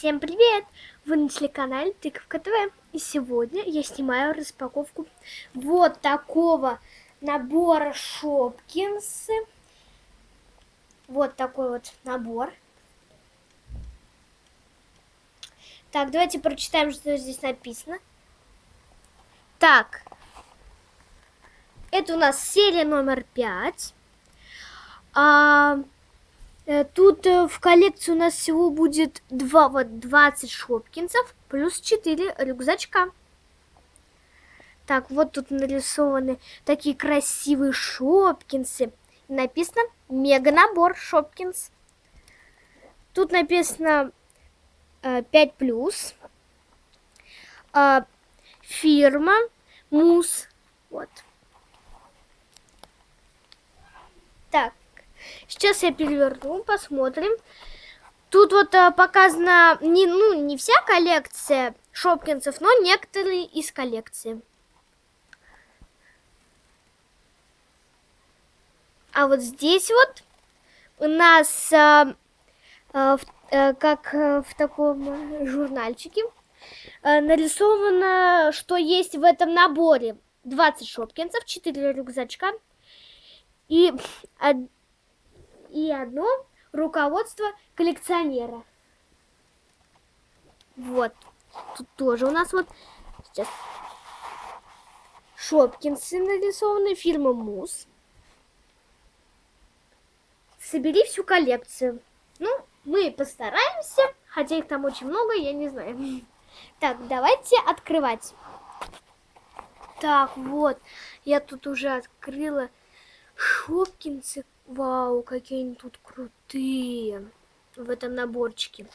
Всем привет! Вы на телеканале Тыковка ТВ. И сегодня я снимаю распаковку вот такого набора Шопкинсы. Вот такой вот набор. Так, давайте прочитаем, что здесь написано. Так, это у нас серия номер пять. А, тут э, в коллекции у нас всего будет 2, вот 20 шопкинцев плюс 4 рюкзачка. Так, вот тут нарисованы такие красивые шопкинсы. Написано мега набор шопкинс. Тут написано э, 5 плюс. Э, фирма Мус. Вот. Так, Сейчас я переверну, посмотрим. Тут вот а, показана не, ну, не вся коллекция Шопкинсов, но некоторые из коллекции. А вот здесь вот у нас а, а, в, а, как а, в таком журнальчике а, нарисовано, что есть в этом наборе 20 шопкинсов, 4 рюкзачка и и одно руководство коллекционера. Вот. Тут тоже у нас вот сейчас Шопкинсы нарисованы, фирма Мус. Собери всю коллекцию. Ну, мы постараемся, хотя их там очень много, я не знаю. Так, давайте открывать. Так, вот, я тут уже открыла Шопкинсы Вау, какие они тут крутые в этом наборчике.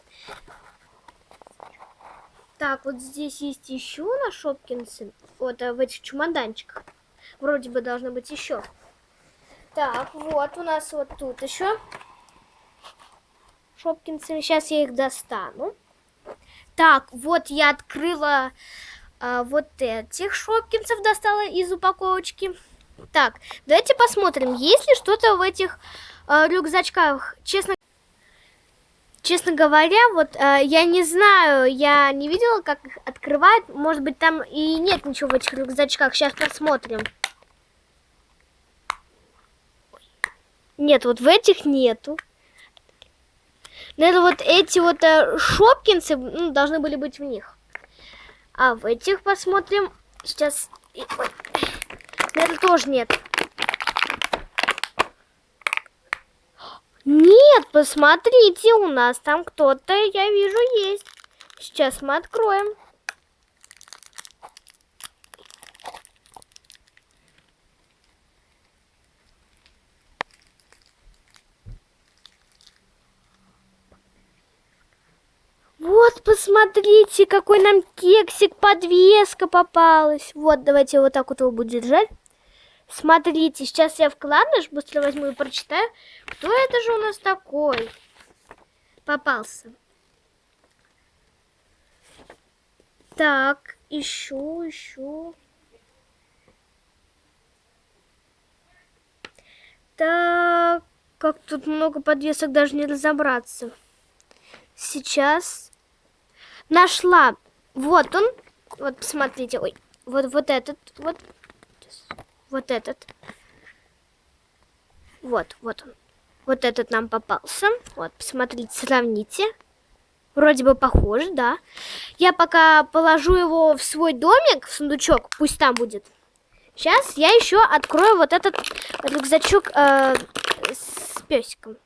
Так, вот здесь есть еще на Шопкинсе. Вот а в этих чемоданчиках. Вроде бы должно быть еще. Так, вот у нас вот тут еще Шопкинсы. Сейчас я их достану. Так, вот я открыла а, вот этих Шопкинсов, достала из упаковочки. Так, давайте посмотрим, есть ли что-то в этих э, рюкзачках. Честно, честно говоря, вот э, я не знаю, я не видела, как их открывают. Может быть, там и нет ничего в этих рюкзачках. Сейчас посмотрим. Нет, вот в этих нету. Наверное, вот эти вот э, шопкинсы ну, должны были быть в них. А в этих посмотрим. Сейчас... Ой. Тоже нет. Нет, посмотрите, у нас там кто-то, я вижу, есть. Сейчас мы откроем. Вот, посмотрите, какой нам кексик, подвеска попалась. Вот, давайте вот так вот его буду держать. Смотрите, сейчас я вкладыш быстро возьму и прочитаю. Кто это же у нас такой? Попался. Так, еще, еще. Так, как тут много подвесок, даже не разобраться. Сейчас нашла. Вот он. Вот, посмотрите. Ой, вот, вот этот. Вот вот этот. Вот, вот он. Вот этот нам попался. Вот, посмотрите, сравните. Вроде бы похож, да. Я пока положу его в свой домик, в сундучок, пусть там будет. Сейчас я еще открою вот этот рюкзачок э, с песиком.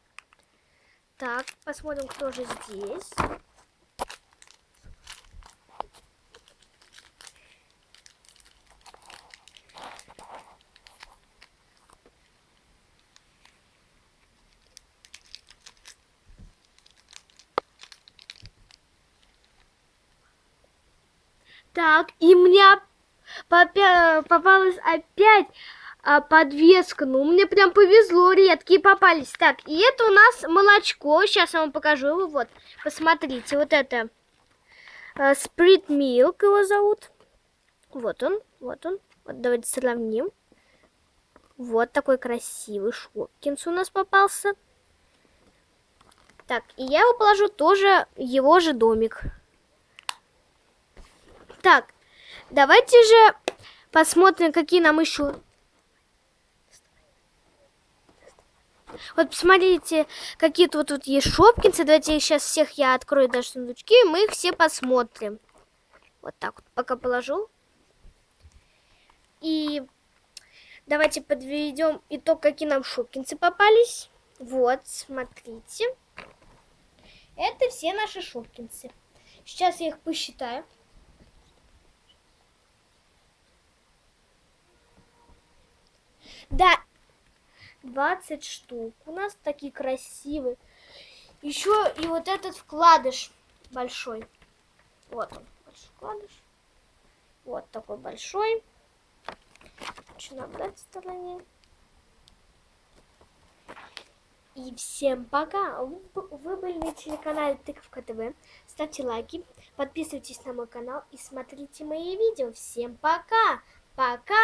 Так, посмотрим, кто же здесь. Так, и мне попалась опять а, подвеска. Ну, мне прям повезло, редкие попались. Так, и это у нас молочко. Сейчас я вам покажу его. Вот, посмотрите, вот это. А, Sprit Milk его зовут. Вот он, вот он. Вот давайте сравним. Вот такой красивый Шопкинс у нас попался. Так, и я его положу тоже его же домик. Так, давайте же посмотрим, какие нам еще... Вот посмотрите, какие тут, тут есть шопкинцы. Давайте сейчас всех я открою даже сундучки, и мы их все посмотрим. Вот так вот пока положу. И давайте подведем итог, какие нам шопкинцы попались. Вот, смотрите. Это все наши шопкинцы. Сейчас я их посчитаю. Да, 20 штук. У нас такие красивые. Еще и вот этот вкладыш большой. Вот он, большой вкладыш. Вот такой большой. Что на стороне? И всем пока! Вы были на телеканале Тыковка ТВ. Ставьте лайки, подписывайтесь на мой канал и смотрите мои видео. Всем пока! Пока!